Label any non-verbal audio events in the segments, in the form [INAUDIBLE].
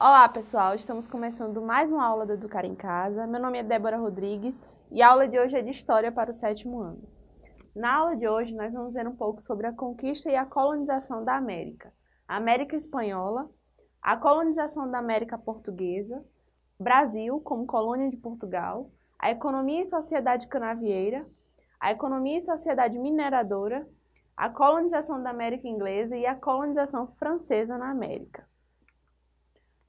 Olá pessoal, estamos começando mais uma aula do Educar em Casa. Meu nome é Débora Rodrigues e a aula de hoje é de História para o sétimo ano. Na aula de hoje nós vamos ver um pouco sobre a conquista e a colonização da América, a América Espanhola, a colonização da América Portuguesa, Brasil como colônia de Portugal, a economia e sociedade canavieira, a economia e sociedade mineradora, a colonização da América Inglesa e a colonização francesa na América.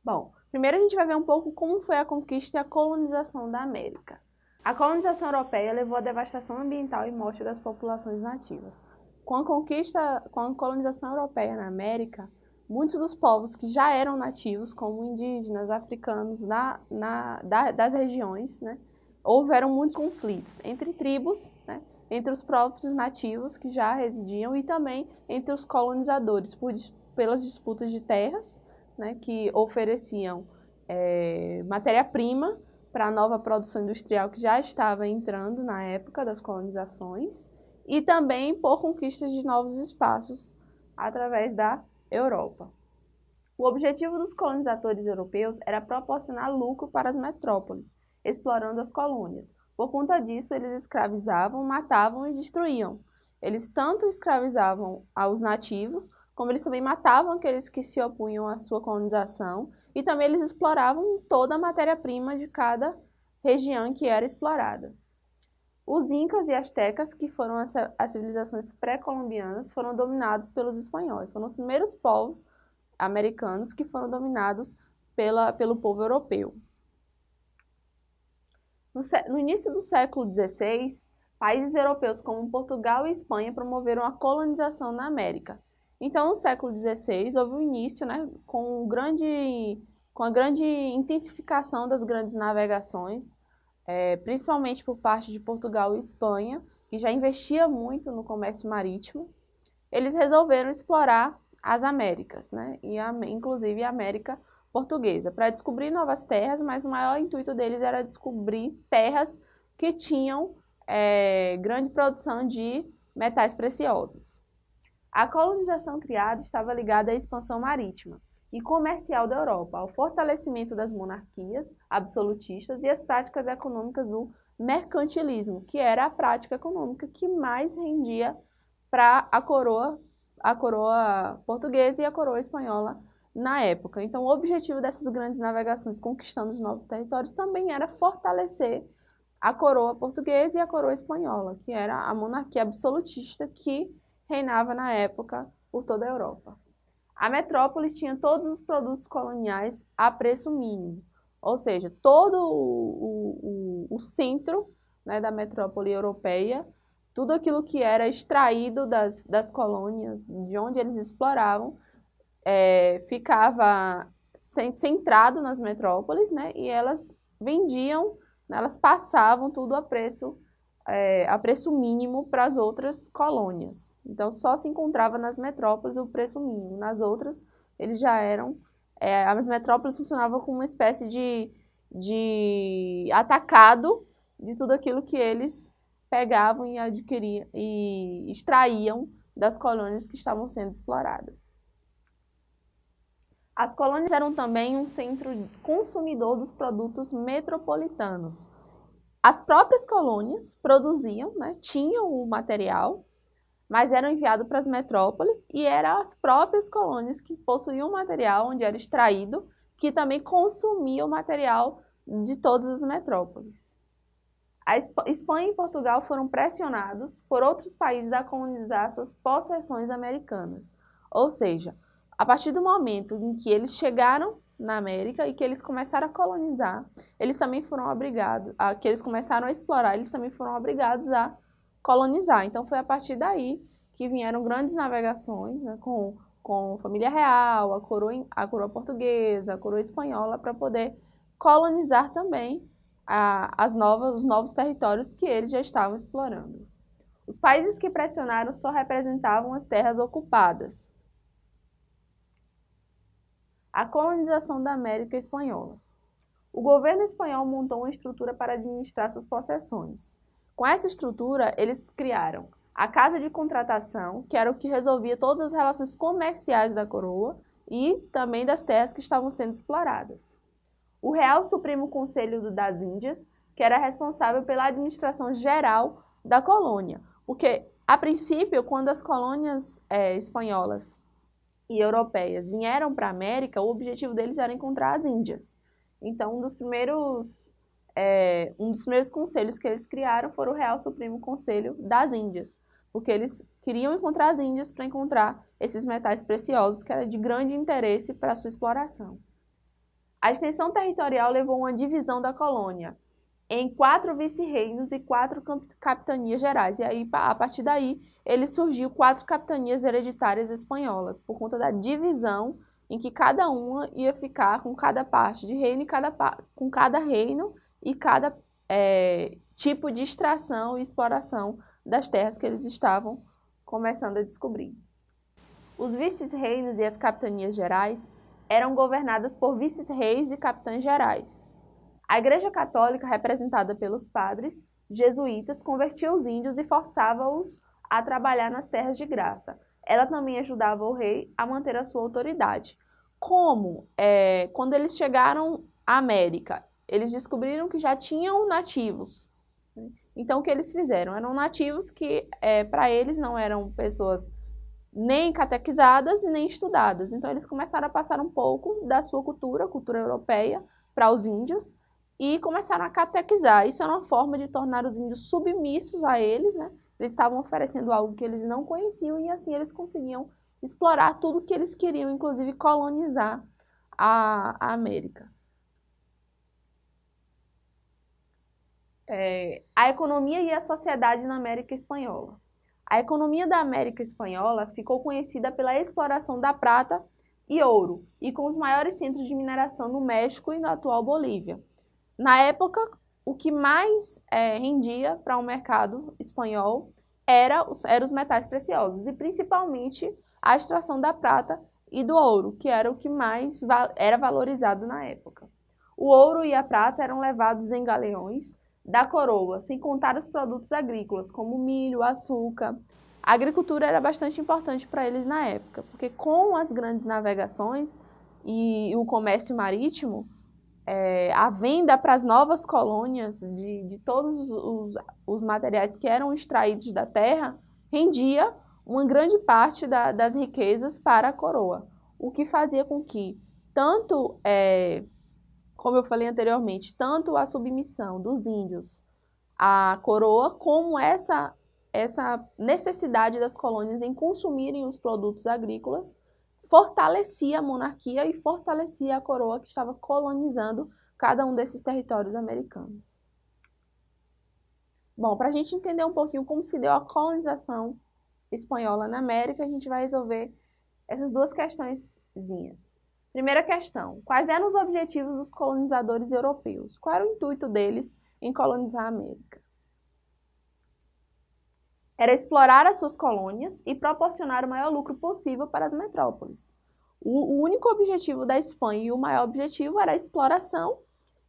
Bom, primeiro a gente vai ver um pouco como foi a conquista e a colonização da América. A colonização europeia levou à devastação ambiental e morte das populações nativas. Com a conquista, com a colonização europeia na América, muitos dos povos que já eram nativos, como indígenas, africanos, na, na, da, das regiões, né, houveram muitos conflitos entre tribos, né, entre os próprios nativos que já residiam e também entre os colonizadores, por, pelas disputas de terras, né, que ofereciam é, matéria-prima para a nova produção industrial que já estava entrando na época das colonizações e também por conquistas de novos espaços através da Europa. O objetivo dos colonizadores europeus era proporcionar lucro para as metrópoles, explorando as colônias. Por conta disso, eles escravizavam, matavam e destruíam. Eles tanto escravizavam aos nativos, como eles também matavam aqueles que se opunham à sua colonização e também eles exploravam toda a matéria-prima de cada região que era explorada. Os incas e astecas, que foram as, civilizações pré-colombianas, foram dominados pelos espanhóis. Foram os primeiros povos americanos que foram dominados pela, pelo povo europeu. No, no início do século XVI, países europeus como Portugal e Espanha promoveram a colonização na América, então, no século XVI, houve o um início né, com, grande, com a grande intensificação das grandes navegações, é, principalmente por parte de Portugal e Espanha, que já investia muito no comércio marítimo. Eles resolveram explorar as Américas, né, e a, inclusive a América Portuguesa, para descobrir novas terras, mas o maior intuito deles era descobrir terras que tinham é, grande produção de metais preciosos. A colonização criada estava ligada à expansão marítima e comercial da Europa, ao fortalecimento das monarquias absolutistas e às práticas econômicas do mercantilismo, que era a prática econômica que mais rendia para a coroa, a coroa portuguesa e a coroa espanhola na época. Então, o objetivo dessas grandes navegações conquistando os novos territórios também era fortalecer a coroa portuguesa e a coroa espanhola, que era a monarquia absolutista que reinava na época por toda a Europa. A metrópole tinha todos os produtos coloniais a preço mínimo, ou seja, todo o, o, o centro né, da metrópole europeia, tudo aquilo que era extraído das, das colônias, de onde eles exploravam, é, ficava centrado nas metrópoles, né, e elas vendiam, elas passavam tudo a preço é, a preço mínimo para as outras colônias. Então, só se encontrava nas metrópoles o preço mínimo. Nas outras, eles já eram... É, as metrópoles funcionavam como uma espécie de, de atacado de tudo aquilo que eles pegavam e adquiriam e extraíam das colônias que estavam sendo exploradas. As colônias eram também um centro consumidor dos produtos metropolitanos, as próprias colônias produziam, né, tinham o material, mas eram enviados para as metrópoles e eram as próprias colônias que possuíam o material onde era extraído, que também consumia o material de todas as metrópoles. A Espanha e Portugal foram pressionados por outros países a colonizar suas possessões americanas. Ou seja, a partir do momento em que eles chegaram na América e que eles começaram a colonizar, eles também foram obrigados, a, que eles começaram a explorar, eles também foram obrigados a colonizar. Então foi a partir daí que vieram grandes navegações né, com, com família real, a coroa, a coroa portuguesa, a coroa espanhola, para poder colonizar também a, as novas, os novos territórios que eles já estavam explorando. Os países que pressionaram só representavam as terras ocupadas, a colonização da América Espanhola. O governo espanhol montou uma estrutura para administrar suas possessões. Com essa estrutura, eles criaram a Casa de Contratação, que era o que resolvia todas as relações comerciais da coroa, e também das terras que estavam sendo exploradas. O Real Supremo Conselho das Índias, que era responsável pela administração geral da colônia, porque, a princípio, quando as colônias é, espanholas e europeias vieram para a América, o objetivo deles era encontrar as Índias. Então, um dos primeiros é, um dos primeiros conselhos que eles criaram foi o Real Supremo Conselho das Índias, porque eles queriam encontrar as Índias para encontrar esses metais preciosos que era de grande interesse para sua exploração. A extensão territorial levou a uma divisão da colônia em quatro vice-reinos e quatro capitanias gerais. E aí, a partir daí, ele surgiu quatro capitanias hereditárias espanholas, por conta da divisão em que cada uma ia ficar com cada parte de reino e cada, com cada reino e cada é, tipo de extração e exploração das terras que eles estavam começando a descobrir. Os vices-reinos e as capitanias gerais eram governadas por vices-reis e capitães gerais. A Igreja Católica, representada pelos padres jesuítas, convertia os índios e forçava-os a trabalhar nas terras de graça. Ela também ajudava o rei a manter a sua autoridade. Como, é, quando eles chegaram à América, eles descobriram que já tinham nativos. Então, o que eles fizeram? Eram nativos que, é, para eles, não eram pessoas nem catequizadas nem estudadas. Então, eles começaram a passar um pouco da sua cultura, cultura europeia, para os índios e começaram a catequizar. Isso era uma forma de tornar os índios submissos a eles, né? Eles estavam oferecendo algo que eles não conheciam e assim eles conseguiam explorar tudo que eles queriam, inclusive colonizar a, a América. É, a economia e a sociedade na América Espanhola. A economia da América Espanhola ficou conhecida pela exploração da prata e ouro, e com os maiores centros de mineração no México e na atual Bolívia. Na época, o que mais é, rendia para o um mercado espanhol era os, era os metais preciosos, e principalmente a extração da prata e do ouro, que era o que mais va era valorizado na época. O ouro e a prata eram levados em galeões da coroa, sem contar os produtos agrícolas, como milho, açúcar. A agricultura era bastante importante para eles na época, porque com as grandes navegações e o comércio marítimo, é, a venda para as novas colônias de, de todos os, os, materiais que eram extraídos da terra rendia uma grande parte da, das riquezas para a coroa, o que fazia com que tanto é, como eu falei anteriormente, tanto a submissão dos índios à coroa, como essa, essa necessidade das colônias em consumirem os produtos agrícolas, fortalecia a monarquia e fortalecia a coroa que estava colonizando cada um desses territórios americanos. Bom, para a gente entender um pouquinho como se deu a colonização espanhola na América, a gente vai resolver essas duas questõezinhas. Primeira questão, quais eram os objetivos dos colonizadores europeus? Qual era o intuito deles em colonizar a América? Era explorar as suas colônias e proporcionar o maior lucro possível para as metrópoles. O, único objetivo da Espanha e o maior objetivo era a exploração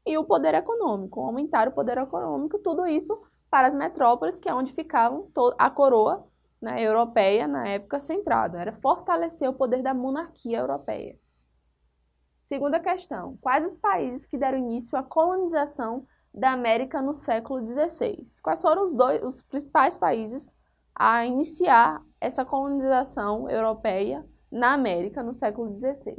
e o poder econômico, aumentar o poder econômico, tudo isso para as metrópoles, que é onde ficava a coroa né, europeia na época centrada. Era fortalecer o poder da monarquia europeia. Segunda questão, quais os países que deram início à colonização da América no século XVI? Quais foram os, dois, os principais países a iniciar essa colonização europeia na América no século XVI?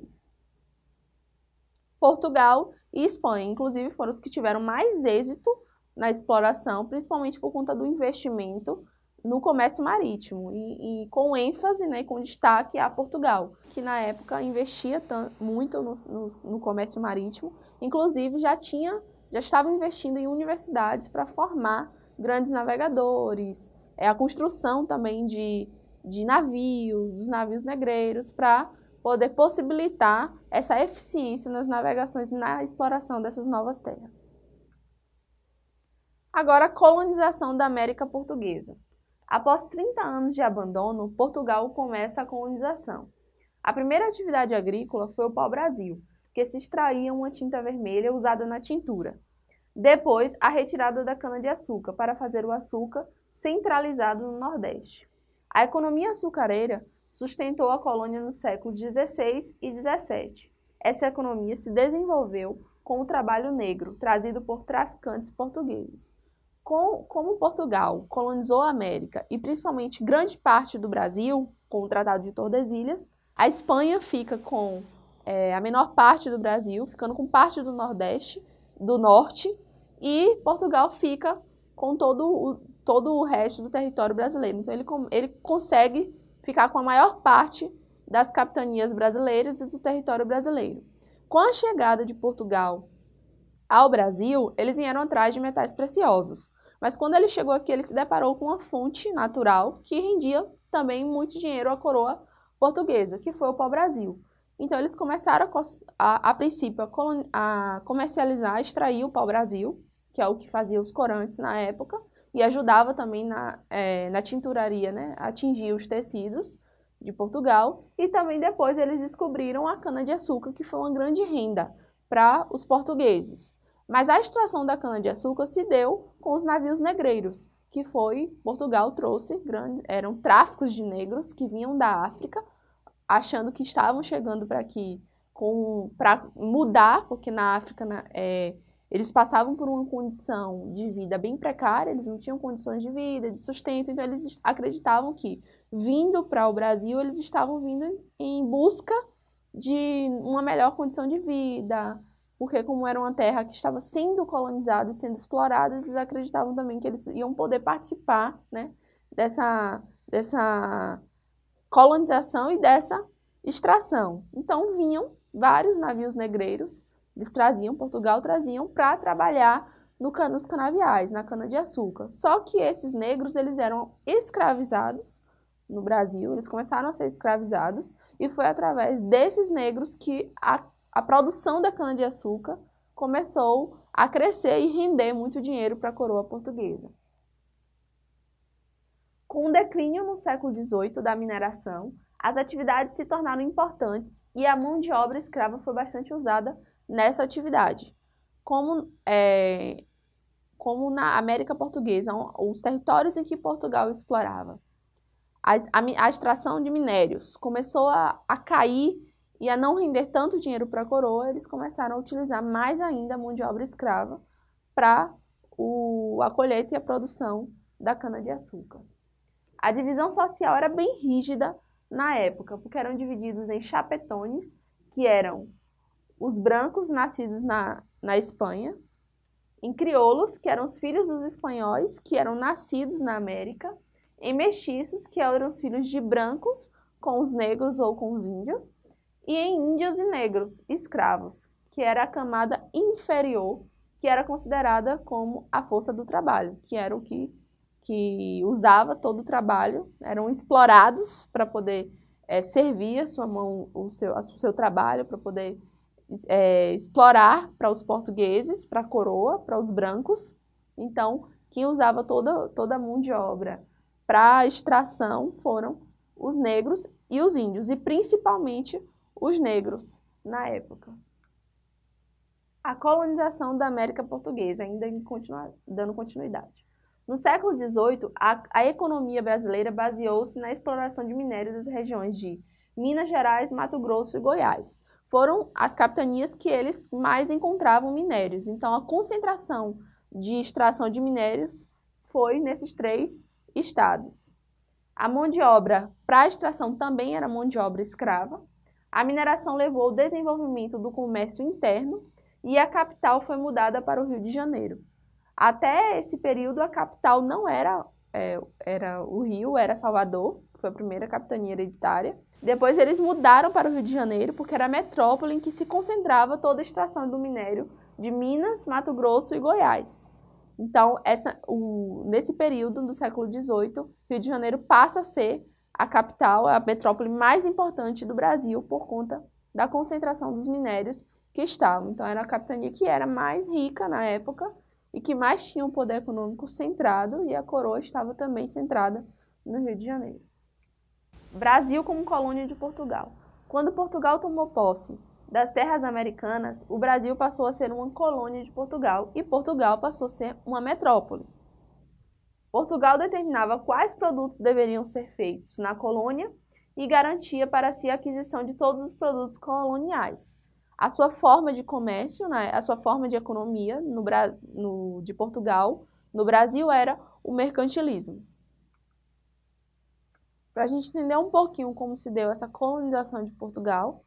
Portugal e Espanha, inclusive, foram os que tiveram mais êxito na exploração, principalmente por conta do investimento no comércio marítimo e, e, com ênfase, né, com destaque a Portugal, que na época investia muito no, no, no, comércio marítimo, inclusive já tinha, já estava investindo em universidades para formar grandes navegadores, é a construção também de, de navios, dos navios negreiros, para poder possibilitar essa eficiência nas navegações, na exploração dessas novas terras. Agora, a colonização da América Portuguesa. Após 30 anos de abandono, Portugal começa a colonização. A primeira atividade agrícola foi o pau-brasil, que se extraía uma tinta vermelha usada na tintura. Depois, a retirada da cana-de-açúcar para fazer o açúcar centralizado no Nordeste. A economia açucareira sustentou a colônia nos séculos XVI e XVII. Essa economia se desenvolveu com o trabalho negro, trazido por traficantes portugueses. Com, como Portugal colonizou a América e principalmente grande parte do Brasil, com o Tratado de Tordesilhas, a Espanha fica com é, a menor parte do Brasil, ficando com parte do Nordeste, do Norte, e Portugal fica com todo o, todo o resto do território brasileiro. Então ele, ele consegue ficar com a maior parte das capitanias brasileiras e do território brasileiro. Com a chegada de Portugal ao Brasil, eles vieram atrás de metais preciosos. Mas quando ele chegou aqui, ele se deparou com uma fonte natural que rendia também muito dinheiro à coroa portuguesa, que foi o pau-brasil. Então eles começaram, a, a, a princípio, a, a comercializar, extrair o pau-brasil, que é o que fazia os corantes na época, e ajudava também na, é, na tinturaria, né, atingir os tecidos de Portugal. E também depois eles descobriram a cana-de-açúcar, que foi uma grande renda para os portugueses. Mas a extração da cana-de-açúcar se deu com os navios negreiros, que foi, Portugal trouxe, grandes, eram tráficos de negros que vinham da África, achando que estavam chegando para aqui para mudar, porque na África na, é, eles passavam por uma condição de vida bem precária, eles não tinham condições de vida, de sustento, então eles acreditavam que, vindo para o Brasil, eles estavam vindo em busca de uma melhor condição de vida, porque como era uma terra que estava sendo colonizada e sendo explorada, eles acreditavam também que eles iam poder participar né, dessa, dessa colonização e dessa extração. Então vinham vários navios negreiros eles traziam, Portugal traziam para trabalhar no, nos canaviais, na cana-de-açúcar. Só que esses negros, eles eram escravizados no Brasil, eles começaram a ser escravizados e foi através desses negros que a, a produção da cana-de-açúcar começou a crescer e render muito dinheiro para a coroa portuguesa. Com o declínio no século XVIII da mineração, as atividades se tornaram importantes e a mão de obra escrava foi bastante usada nessa atividade. Como, é, como na América Portuguesa, os territórios em que Portugal explorava. A, a, a extração de minérios começou a, a cair e a não render tanto dinheiro para a coroa, eles começaram a utilizar mais ainda a mão de obra escrava para a colheita e a produção da cana-de-açúcar. A divisão social era bem rígida na época, porque eram divididos em chapetones, que eram os brancos nascidos na, na Espanha, em crioulos, que eram os filhos dos espanhóis, que eram nascidos na América, em mestiços, que eram os filhos de brancos com os negros ou com os índios, e em índios e negros, escravos, que era a camada inferior, que era considerada como a força do trabalho, que era o que, que usava todo o trabalho, eram explorados para poder é, servir a sua mão, o seu, o seu trabalho, para poder é, explorar para os portugueses, para a coroa, para os brancos. Então, quem usava toda, toda a mão de obra para extração foram os negros e os índios, e principalmente os negros na época. A colonização da América Portuguesa, ainda continua, dando continuidade. No século XVIII, a, a economia brasileira baseou-se na exploração de minérios das regiões de Minas Gerais, Mato Grosso e Goiás, foram as capitanias que eles mais encontravam minérios. Então, a concentração de extração de minérios foi nesses três estados. A mão de obra para extração também era mão de obra escrava. A mineração levou ao desenvolvimento do comércio interno e a capital foi mudada para o Rio de Janeiro. Até esse período, a capital não era, é, era o Rio, era Salvador, foi a primeira capitania hereditária. Depois eles mudaram para o Rio de Janeiro, porque era a metrópole em que se concentrava toda a extração do minério de Minas, Mato Grosso e Goiás. Então, essa, o, nesse período do século XVIII, Rio de Janeiro passa a ser a capital, a metrópole mais importante do Brasil por conta da concentração dos minérios que estavam. Então, era a capitania que era mais rica na época e que mais tinha um poder econômico centrado e a coroa estava também centrada no Rio de Janeiro. Brasil como colônia de Portugal. Quando Portugal tomou posse das terras americanas, o Brasil passou a ser uma colônia de Portugal e Portugal passou a ser uma metrópole. Portugal determinava quais produtos deveriam ser feitos na colônia e garantia para si a aquisição de todos os produtos coloniais. A sua forma de comércio, né, a sua forma de economia no, no, de Portugal, no Brasil, era o mercantilismo. Para a gente entender um pouquinho como se deu essa colonização de Portugal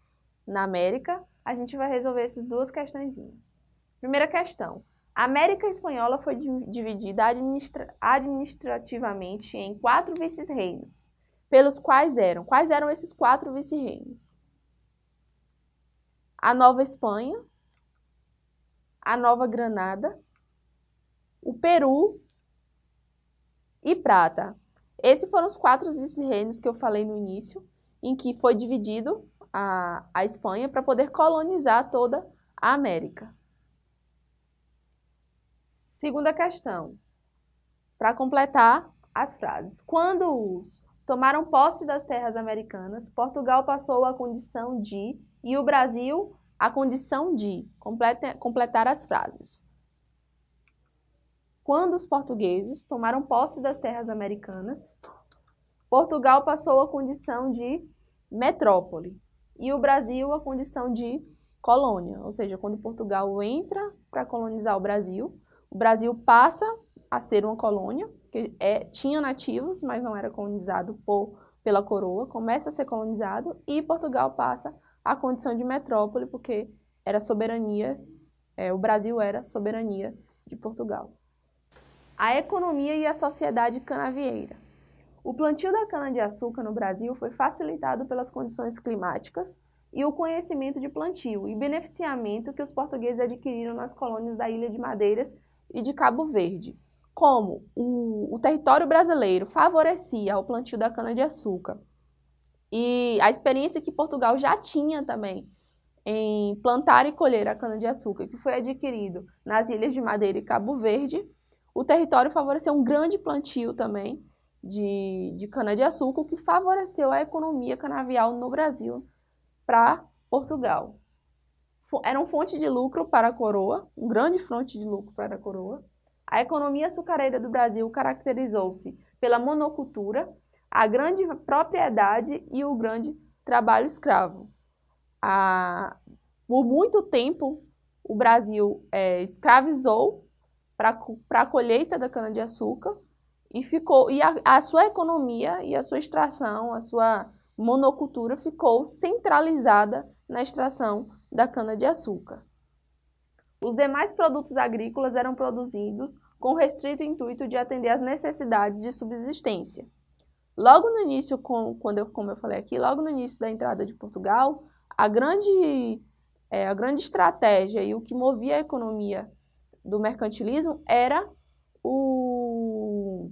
na América, a gente vai resolver essas duas questõezinhas. Primeira questão. A América Espanhola foi dividida administra administrativamente em quatro vice-reinos, pelos quais eram. Quais eram esses quatro vice-reinos? A Nova Espanha, a Nova Granada, o Peru e Prata. Esses foram os quatro vice-reinos que eu falei no início, em que foi dividido a, a Espanha para poder colonizar toda a América. Segunda questão, para completar as frases. Quando os tomaram posse das terras americanas, Portugal passou a condição de e o Brasil a condição de complete, completar as frases. Quando os portugueses tomaram posse das terras americanas, Portugal passou a condição de metrópole e o Brasil a condição de colônia, ou seja, quando Portugal entra para colonizar o Brasil, o Brasil passa a ser uma colônia, que é, tinha nativos, mas não era colonizado por, pela coroa, começa a ser colonizado e Portugal passa a condição de metrópole, porque era soberania, é, o Brasil era soberania de Portugal. A economia e a sociedade canavieira. O plantio da cana-de-açúcar no Brasil foi facilitado pelas condições climáticas e o conhecimento de plantio e beneficiamento que os portugueses adquiriram nas colônias da Ilha de Madeiras e de Cabo Verde. Como o, o território brasileiro favorecia o plantio da cana-de-açúcar e a experiência que Portugal já tinha também em plantar e colher a cana-de-açúcar, que foi adquirido nas Ilhas de Madeira e Cabo Verde, o território favoreceu um grande plantio também, de, de cana-de-açúcar, o que favoreceu a economia canavial no Brasil para Portugal. Era uma fonte de lucro para a coroa, um grande fonte de lucro para a coroa. A economia açucareira do Brasil caracterizou-se pela monocultura, a grande propriedade e o grande trabalho escravo. A, por muito tempo, o Brasil é, escravizou para a colheita da cana-de-açúcar e ficou e a, a sua economia e a sua extração, a sua monocultura ficou centralizada na extração da cana-de-açúcar. Os demais produtos agrícolas eram produzidos com restrito intuito de atender às necessidades de subsistência. Logo no início, com, quando eu, como eu falei aqui, logo no início da entrada de Portugal, a grande, é, a grande estratégia e o que movia a economia do mercantilismo era o,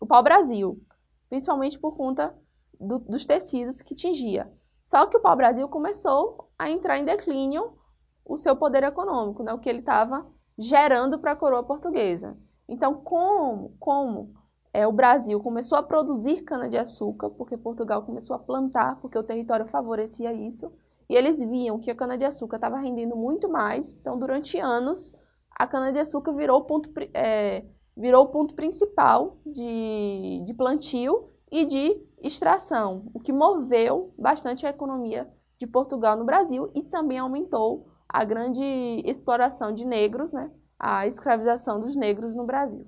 o pau-brasil, principalmente por conta do, dos tecidos que tingia. Só que o pau-brasil começou a entrar em declínio o seu poder econômico, né, o que ele estava gerando para a coroa portuguesa. Então, como, como é, o Brasil começou a produzir cana-de-açúcar, porque Portugal começou a plantar, porque o território favorecia isso, e eles viam que a cana-de-açúcar estava rendendo muito mais, então durante anos a cana-de-açúcar virou ponto, é, virou o ponto principal de, de plantio e de extração, o que moveu bastante a economia de Portugal no Brasil e também aumentou a grande exploração de negros, né, a escravização dos negros no Brasil.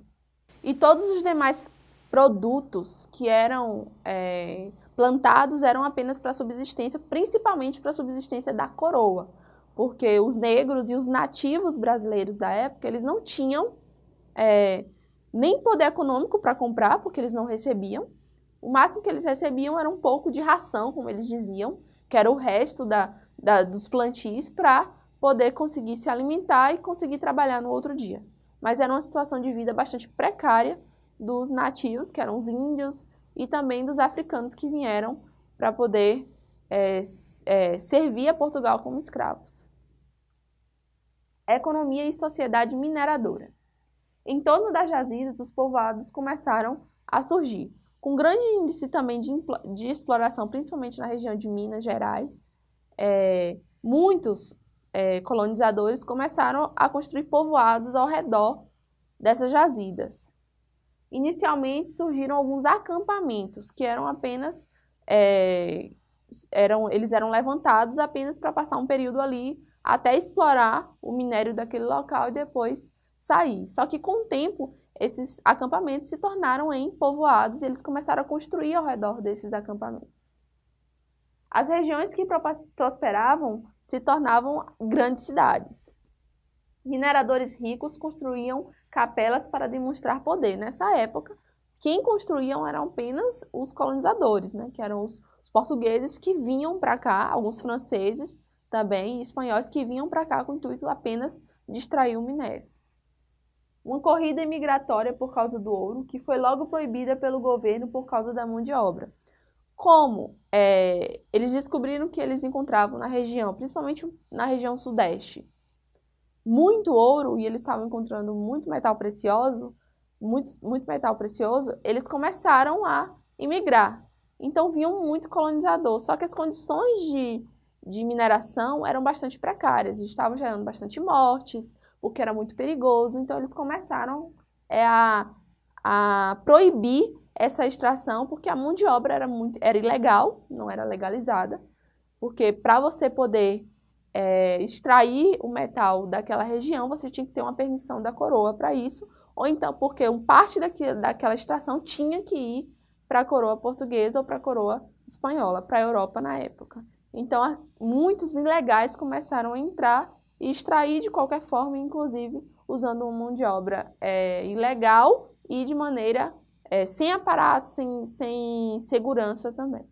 E todos os demais produtos que eram é, plantados eram apenas para subsistência, principalmente para subsistência da coroa, porque os negros e os nativos brasileiros da época, eles não tinham é, nem poder econômico para comprar, porque eles não recebiam. O máximo que eles recebiam era um pouco de ração, como eles diziam, que era o resto da, da dos plantios para poder conseguir se alimentar e conseguir trabalhar no outro dia. Mas era uma situação de vida bastante precária dos nativos, que eram os índios, e também dos africanos que vieram para poder é, é, servir a Portugal como escravos. Economia e sociedade mineradora. Em torno das jazidas, os povoados começaram a surgir, com grande índice também de, de exploração, principalmente na região de Minas Gerais. É, muitos é, colonizadores começaram a construir povoados ao redor dessas jazidas. Inicialmente surgiram alguns acampamentos, que eram apenas é, eram, eles eram levantados apenas para passar um período ali até explorar o minério daquele local e depois sair. Só que com o tempo, esses acampamentos se tornaram em povoados e eles começaram a construir ao redor desses acampamentos. As regiões que prosperavam se tornavam grandes cidades. Mineradores ricos construíam capelas para demonstrar poder. Nessa época, quem construíam eram apenas os colonizadores, né? que eram os, os portugueses que vinham para cá, alguns franceses também, e espanhóis que vinham para cá com o intuito apenas de extrair o minério. Uma corrida imigratória por causa do ouro, que foi logo proibida pelo governo por causa da mão de obra. Como é, eles descobriram que eles encontravam na região, principalmente na região sudeste, muito ouro e eles estavam encontrando muito metal precioso, muito, muito metal precioso, eles começaram a imigrar. Então vinham muito colonizador, só que as condições de, de mineração eram bastante precárias, estavam gerando bastante mortes, o que era muito perigoso, então eles começaram é, a, a proibir essa extração, porque a mão de obra era, muito, era ilegal, não era legalizada, porque para você poder é, extrair o metal daquela região, você tinha que ter uma permissão da coroa para isso, ou então porque um parte daquilo, daquela extração tinha que ir para a coroa portuguesa ou para a coroa espanhola, para a Europa na época. Então, muitos ilegais começaram a entrar e extrair de qualquer forma, inclusive usando uma mão de obra é, ilegal e de maneira é, sem aparato, sem, sem segurança também.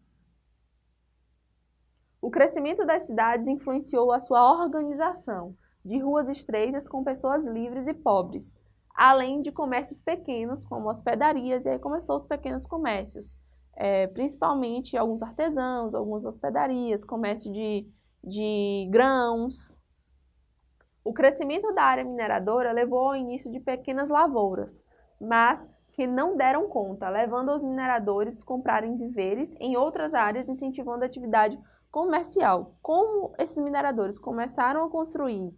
O crescimento das cidades influenciou a sua organização, de ruas estreitas com pessoas livres e pobres, além de comércios pequenos, como hospedarias, e aí começou os pequenos comércios, é, principalmente alguns artesãos, algumas hospedarias, comércio de, de grãos. O crescimento da área mineradora levou ao início de pequenas lavouras, mas que não deram conta, levando os mineradores a comprarem viveres em outras áreas, incentivando a atividade comercial. Como esses mineradores começaram a construir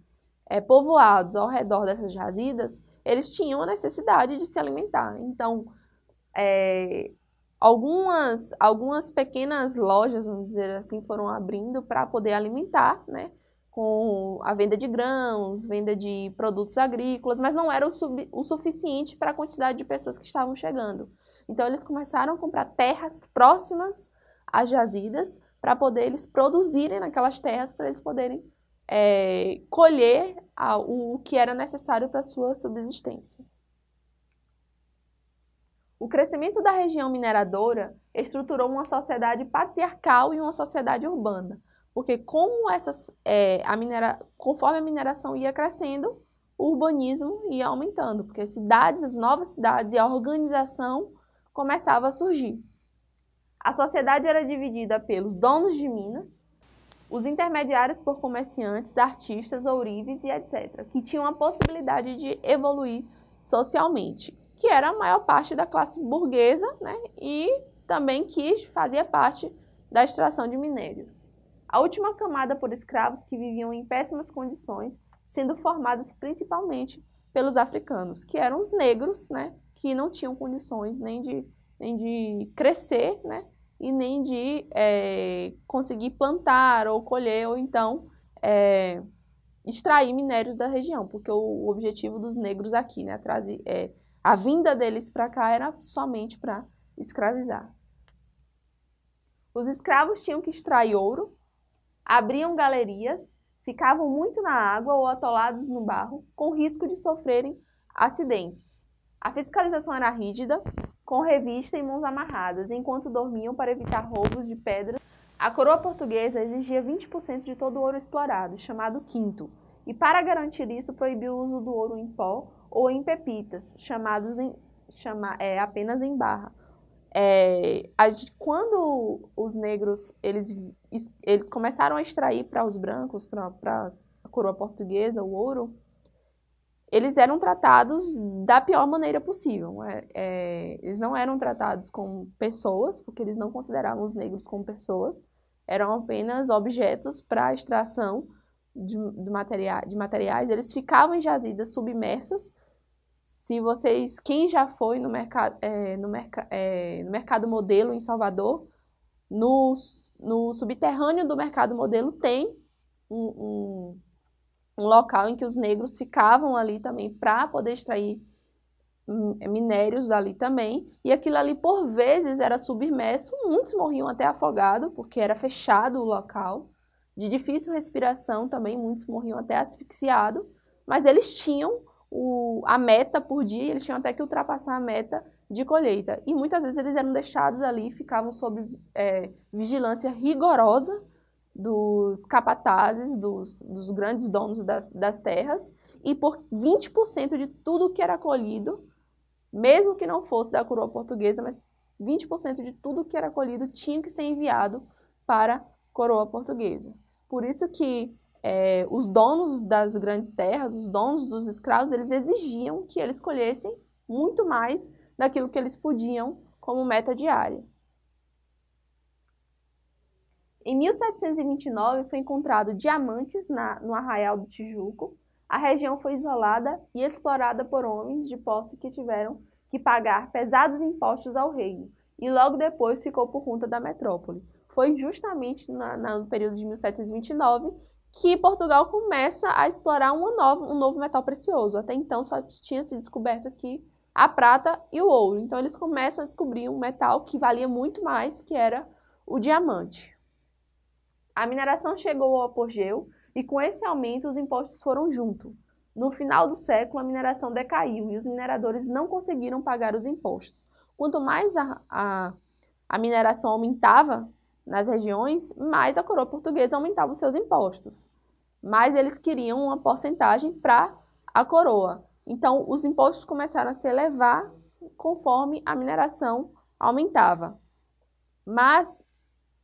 é, povoados ao redor dessas jazidas, eles tinham a necessidade de se alimentar. Então, é, algumas, algumas pequenas lojas, vamos dizer assim, foram abrindo para poder alimentar, né? com a venda de grãos, venda de produtos agrícolas, mas não era o, sub, o suficiente para a quantidade de pessoas que estavam chegando. Então, eles começaram a comprar terras próximas às jazidas para poder eles produzirem naquelas terras, para eles poderem é, colher o que era necessário para sua subsistência. O crescimento da região mineradora estruturou uma sociedade patriarcal e uma sociedade urbana, porque como essas, é, a minera, conforme a mineração ia crescendo, o urbanismo ia aumentando, porque cidades, as novas cidades e a organização começava a surgir. A sociedade era dividida pelos donos de minas, os intermediários por comerciantes, artistas, ourives e etc., que tinham a possibilidade de evoluir socialmente, que era a maior parte da classe burguesa né, e também que fazia parte da extração de minérios. A última camada por escravos que viviam em péssimas condições, sendo formadas principalmente pelos africanos, que eram os negros, né, que não tinham condições nem de, nem de crescer, né, e nem de é, conseguir plantar ou colher ou então é, extrair minérios da região, porque o, o objetivo dos negros aqui, né, trazer, é, a vinda deles para cá era somente para escravizar. Os escravos tinham que extrair ouro, abriam galerias, ficavam muito na água ou atolados no barro, com risco de sofrerem acidentes. A fiscalização era rígida, com revista e mãos amarradas, enquanto dormiam para evitar roubos de pedras. A coroa portuguesa exigia 20% de todo o ouro explorado, chamado quinto, e para garantir isso proibiu o uso do ouro em pó ou em pepitas, chamados em, chama, é, apenas em barra. É, a, quando os negros eles, eles começaram a extrair para os brancos, para a coroa portuguesa, o ouro, eles eram tratados da pior maneira possível. É, é, eles não eram tratados como pessoas, porque eles não consideravam os negros como pessoas, eram apenas objetos para extração de, de, materia, de materiais. Eles ficavam em jazidas submersas. Se vocês, quem já foi no mercado, é, no, é, no mercado modelo em Salvador, no, no subterrâneo do mercado modelo tem um, um local em que os negros ficavam ali também para poder extrair minérios ali também, e aquilo ali por vezes era submerso, muitos morriam até afogado, porque era fechado o local, de difícil respiração também, muitos morriam até asfixiado, mas eles tinham o, a meta por dia, eles tinham até que ultrapassar a meta de colheita, e muitas vezes eles eram deixados ali, ficavam sob é, vigilância rigorosa dos capatazes, dos, dos grandes donos das, das terras, e por 20% de tudo que era colhido, mesmo que não fosse da coroa portuguesa, mas 20% de tudo que era colhido tinha que ser enviado para a coroa portuguesa. Por isso que é, os donos das grandes terras, os donos dos escravos, eles exigiam que eles colhessem muito mais daquilo que eles podiam como meta diária. Em 1729 foi encontrado diamantes na, no Arraial do Tijuco, a região foi isolada e explorada por homens de posse que tiveram que pagar pesados impostos ao reino, e logo depois ficou por conta da metrópole. Foi justamente na, no período de 1729 que Portugal começa a explorar nova, um novo metal precioso. Até então só tinha se descoberto aqui a prata e o ouro. Então eles começam a descobrir um metal que valia muito mais, que era o diamante. A mineração chegou ao apogeu e com esse aumento os impostos foram junto. No final do século, a mineração decaiu e os mineradores não conseguiram pagar os impostos. Quanto mais a, a, a mineração aumentava nas regiões, mais a coroa portuguesa aumentava os seus impostos. Mas eles queriam uma porcentagem para a coroa. Então, os impostos começaram a se elevar conforme a mineração aumentava. Mas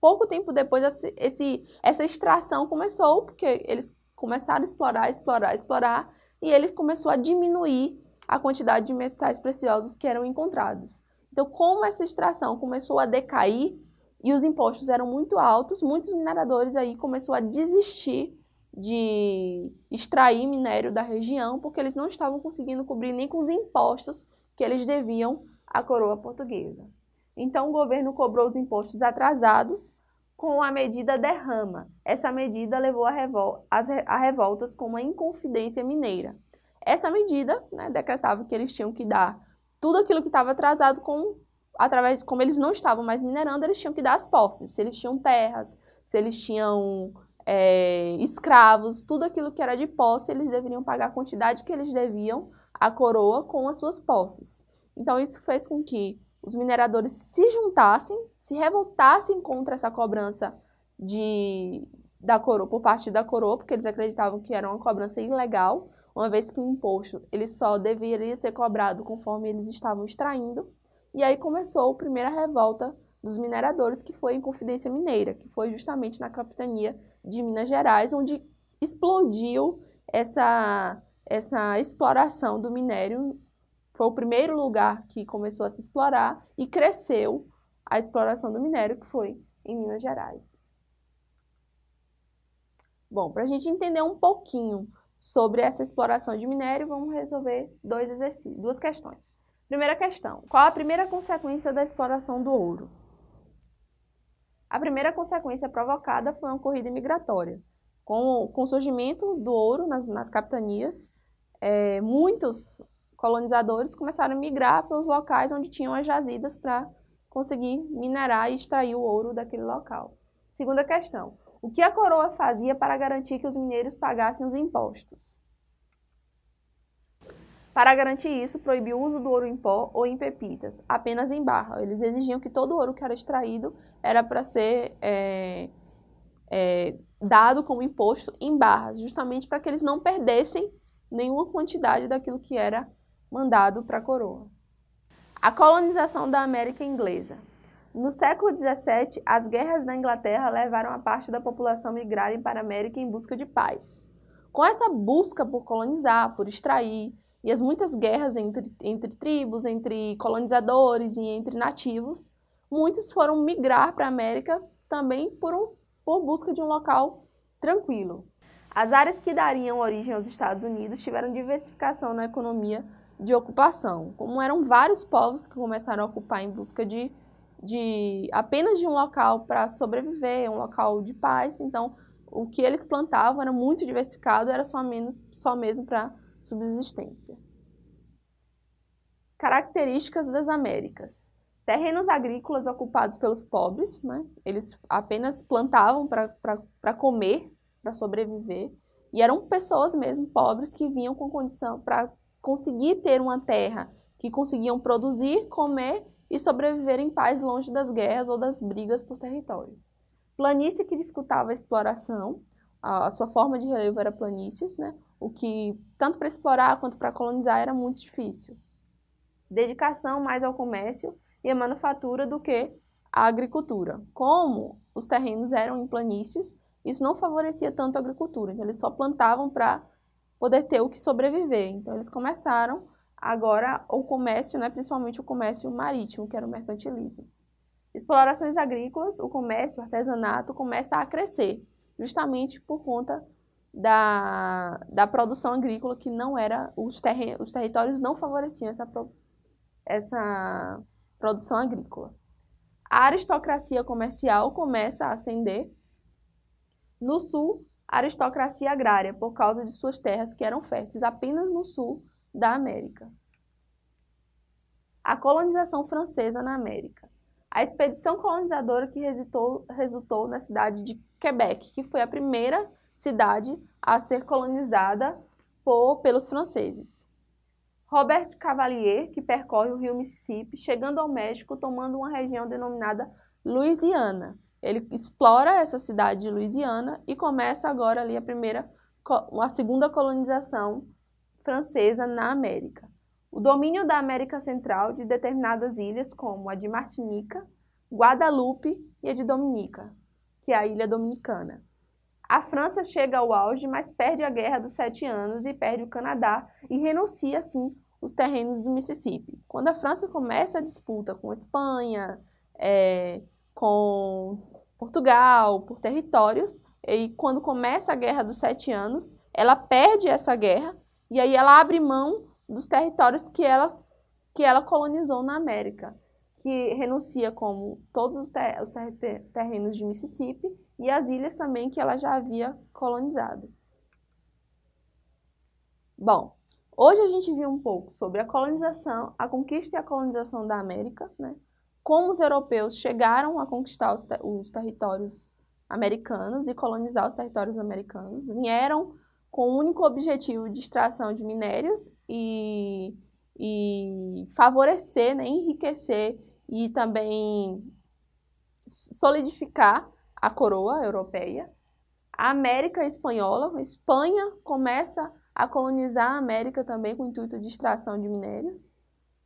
pouco tempo depois, esse, essa extração começou, porque eles começaram a explorar, explorar, explorar, e ele começou a diminuir a quantidade de metais preciosos que eram encontrados. Então, como essa extração começou a decair e os impostos eram muito altos, muitos mineradores aí começaram a desistir de extrair minério da região, porque eles não estavam conseguindo cobrir nem com os impostos que eles deviam à coroa portuguesa. Então, o governo cobrou os impostos atrasados com a medida derrama. Essa medida levou a, revol a revoltas como a Inconfidência Mineira. Essa medida né, decretava que eles tinham que dar tudo aquilo que estava atrasado com, através, como eles não estavam mais minerando, eles tinham que dar as posses. Se eles tinham terras, se eles tinham é, escravos, tudo aquilo que era de posse, eles deveriam pagar a quantidade que eles deviam à coroa com as suas posses. Então isso fez com que os mineradores se juntassem, se revoltassem contra essa cobrança de, da coroa, por parte da coroa, porque eles acreditavam que era uma cobrança ilegal, uma vez que o imposto ele só deveria ser cobrado conforme eles estavam extraindo. E aí começou a primeira revolta dos mineradores, que foi em Confidência Mineira, que foi justamente na capitania de Minas Gerais, onde explodiu essa, essa exploração do minério foi o primeiro lugar que começou a se explorar e cresceu a exploração do minério, que foi em Minas Gerais. Bom, para a gente entender um pouquinho sobre essa exploração de minério, vamos resolver dois exercícios, duas questões. Primeira questão, qual a primeira consequência da exploração do ouro? A primeira consequência provocada foi uma corrida migratória. Com, com o surgimento do ouro nas, nas capitanias, é, muitos colonizadores começaram a migrar para os locais onde tinham as jazidas para conseguir minerar e extrair o ouro daquele local. Segunda questão, o que a coroa fazia para garantir que os mineiros pagassem os impostos? Para garantir isso, proibiu o uso do ouro em pó ou em pepitas, apenas em barra. Eles exigiam que todo o ouro que era extraído era para ser é, é, dado como imposto em barras, justamente para que eles não perdessem nenhuma quantidade daquilo que era mandado para a coroa. A colonização da América Inglesa. No século XVII, as guerras da Inglaterra levaram a parte da população migrarem para a América em busca de paz. Com essa busca por colonizar, por extrair, e as muitas guerras entre, entre tribos, entre colonizadores e entre nativos, muitos foram migrar para a América também por, um, por busca de um local tranquilo. As áreas que dariam origem aos Estados Unidos tiveram diversificação na economia de ocupação. Como eram vários povos que começaram a ocupar em busca de, de apenas de um local para sobreviver, um local de paz. Então, o que eles plantavam era muito diversificado, era só, menos, só mesmo para subsistência. Características das Américas. Terrenos agrícolas ocupados pelos pobres, né? eles apenas plantavam para comer, para sobreviver, e eram pessoas mesmo pobres que vinham com condição para conseguir ter uma terra, que conseguiam produzir, comer e sobreviver em paz longe das guerras ou das brigas por território. Planície que dificultava a exploração, a, sua forma de relevo era planícies, né? o que tanto para explorar quanto para colonizar era muito difícil. Dedicação mais ao comércio e à manufatura do que à agricultura. Como os terrenos eram em planícies, isso não favorecia tanto a agricultura, então eles só plantavam para poder ter o que sobreviver. Então eles começaram agora o comércio, né, principalmente o comércio marítimo, que era o mercantilismo. Explorações agrícolas, o comércio, o artesanato começa a crescer, justamente por conta da, da produção agrícola que não era, os, terren os territórios não favoreciam essa, essa produção agrícola. A aristocracia comercial começa a ascender. No sul, aristocracia agrária, por causa de suas terras que eram férteis apenas no sul da América. A colonização francesa na América. A expedição colonizadora que resultou, resultou na cidade de Quebec, que foi a primeira cidade a ser colonizada por, pelos franceses. Robert Cavalier, que percorre o rio Mississippi, chegando ao México, tomando uma região denominada Louisiana. Ele explora essa cidade de Louisiana e começa agora ali a primeira, a segunda colonização francesa na América. O domínio da América Central de determinadas ilhas, como a de Martinica, Guadalupe e a de Dominica, que é a ilha dominicana. A França chega ao auge, mas perde a Guerra dos Sete Anos e perde o Canadá e renuncia, assim, os terrenos do Mississippi. Quando a França começa a disputa com a Espanha, é, com Portugal, por territórios, e quando começa a Guerra dos Sete Anos, ela perde essa guerra e aí ela abre mão dos territórios que ela, que ela colonizou na América, que renuncia como todos os, ter, os ter, terrenos de Mississippi e as ilhas também que ela já havia colonizado. Bom, hoje a gente viu um pouco sobre a colonização, a conquista e a colonização da América, né? Como os europeus chegaram a conquistar os, os territórios americanos e colonizar os territórios americanos, vieram com o único objetivo de extração de minérios e, e favorecer, né, enriquecer e também solidificar a coroa europeia. A América Espanhola, a Espanha começa a colonizar a América também com o intuito de extração de minérios.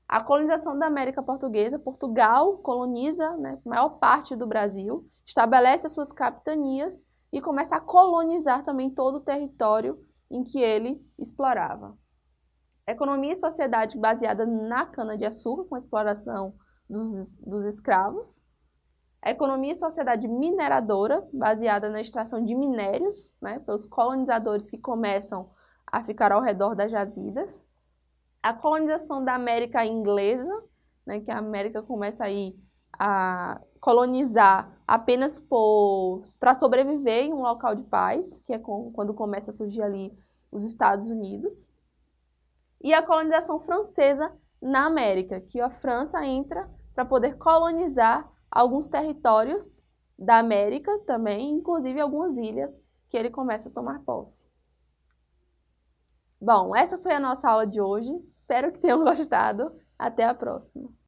A colonização da América Portuguesa, Portugal coloniza né, a maior parte do Brasil, estabelece as suas capitanias e começa a colonizar também todo o território em que ele explorava. Economia e sociedade baseada na cana-de-açúcar, com a exploração dos, dos escravos. Economia e sociedade mineradora, baseada na extração de minérios, né, pelos colonizadores que começam a ficar ao redor das jazidas. A colonização da América inglesa, né, que a América começa aí a colonizar apenas para sobreviver em um local de paz, que é com, quando começa a surgir ali os Estados Unidos. E a colonização francesa na América, que a França entra para poder colonizar alguns territórios da América também, inclusive algumas ilhas que ele começa a tomar posse. Bom, essa foi a nossa aula de hoje. Espero que tenham [LAUGHS] gostado. Até a próxima.